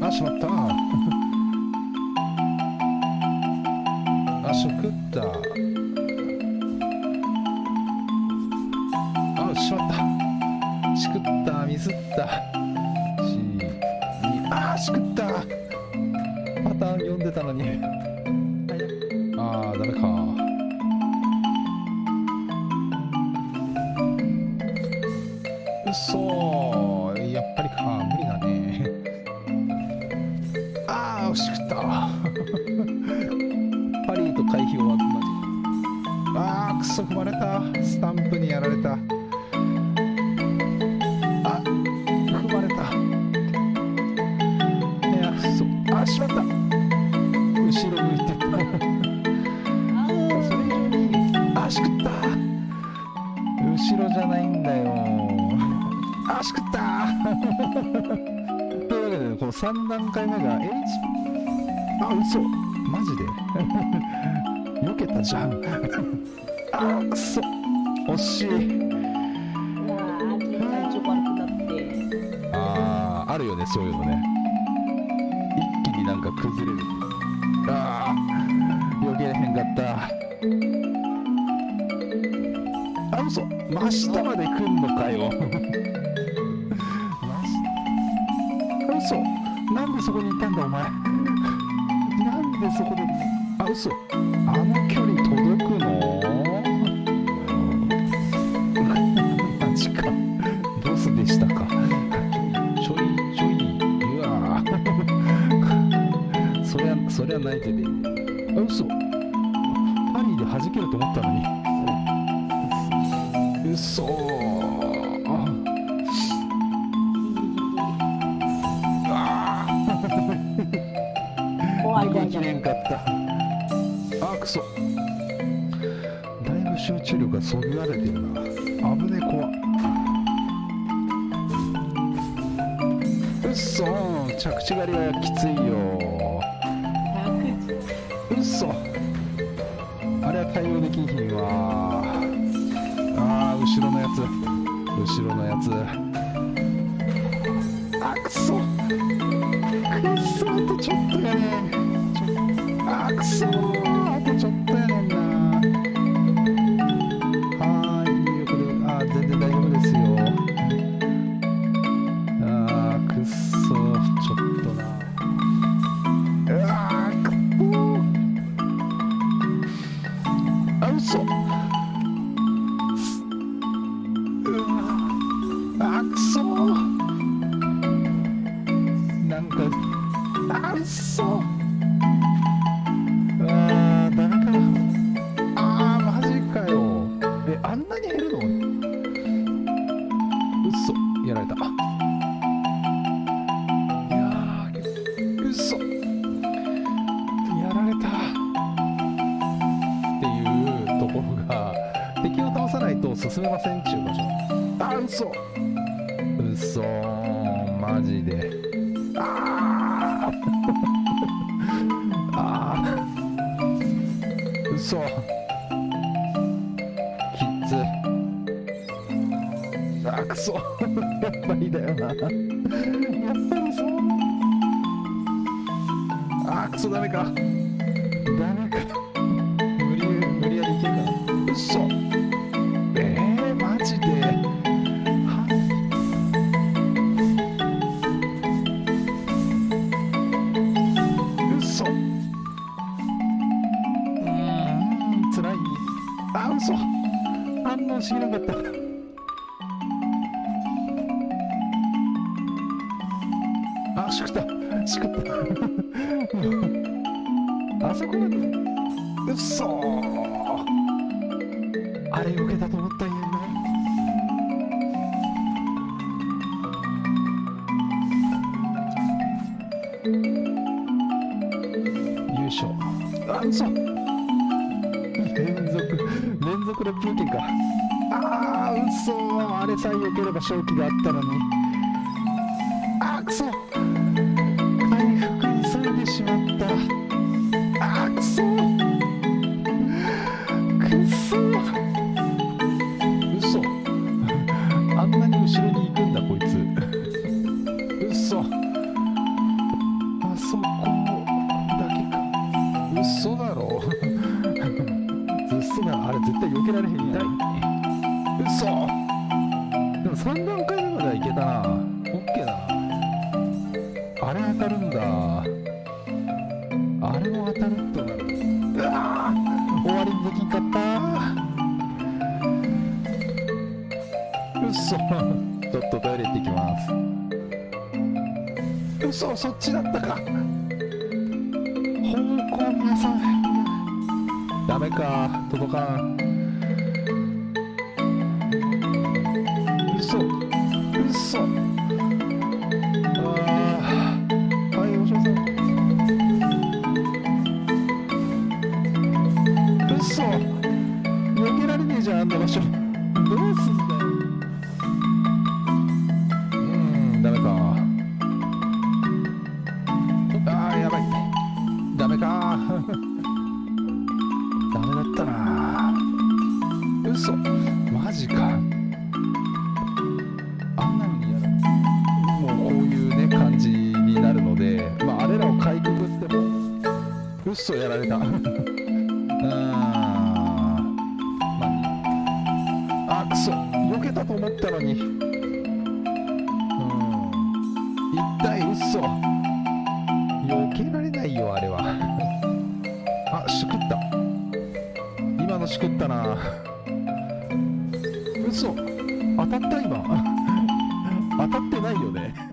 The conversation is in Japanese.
あしまった。あし食った。あしまった。しくった。ミスった。しあしくった。パターン読んでたのに。あーダメか。うそしくった パリーと回避をマジああクソ踏まれた。スタンプにやられた。あ踏まれた。いやそあしまった。後ろ向いてた。それ以上にあしくった。後ろじゃないんだよ。あしくった。というわけでこの3段階目が H あ嘘マジで？避けたじゃん。あくそ。惜しい。うわー体調悪くなって。あーあるよねそういうのね。一気になんか崩れる。あー避けれへんかった。あ嘘。真下まで来んのかよ。真下。嘘。なんでそこにいたんだお前でそこであ嘘。あの距離届くの？マジか。ボスでしたか？ちょいちょい。うわそりゃそりゃないけどあ嘘。パリで弾けると思ったのに。嘘。きれんかったあくそ。だいぶ集中力がそぎられてるな。危ねえ怖っ。うっそ。着地狩りはきついよ。うっそ。あれは対応できひんわあー後ろのやつ。後ろのやつ。あくそ。くっそ。あとちょっとやねあくそあとちょっとやねんな。はーいよくであー全然大丈夫ですよ。あーくっそちょっとな。うわーくっそあ嘘。うわあくそなんかあうそませんっちゅう場所。あうそうそマジで。あー。あー。うそきっつあくそやっぱりだよな。やっぱりそう。あーくそダメか。ダメか。無理無理やりいけんかうあ嘘反応しなかった。あしくった。しくった。あそこまで。うそあれ受けたと思ったんやな。優勝あ嘘連続連続のプーケンか。ああ嘘あれさえよければ勝機があったのに。あくそ。けられへんやん。痛い嘘。でも3段階目まではいけたな。オッケーだな。あれ当たるんだ。あれも当たると。なるうわー。終わりにできんかった。嘘。ちょっとトイレ行ってきます。嘘そっちだったか。方向皆さん。ダメか。届かんマジか。あんなのにやらもうこういうね感じになるのでまああれらをかいくぐっても嘘やられた。うんまああくそ。避けたと思ったのに。うん。痛い嘘避けられないよあれは。あしくった。今のしくったな。そう。当たった今。当たってないよね。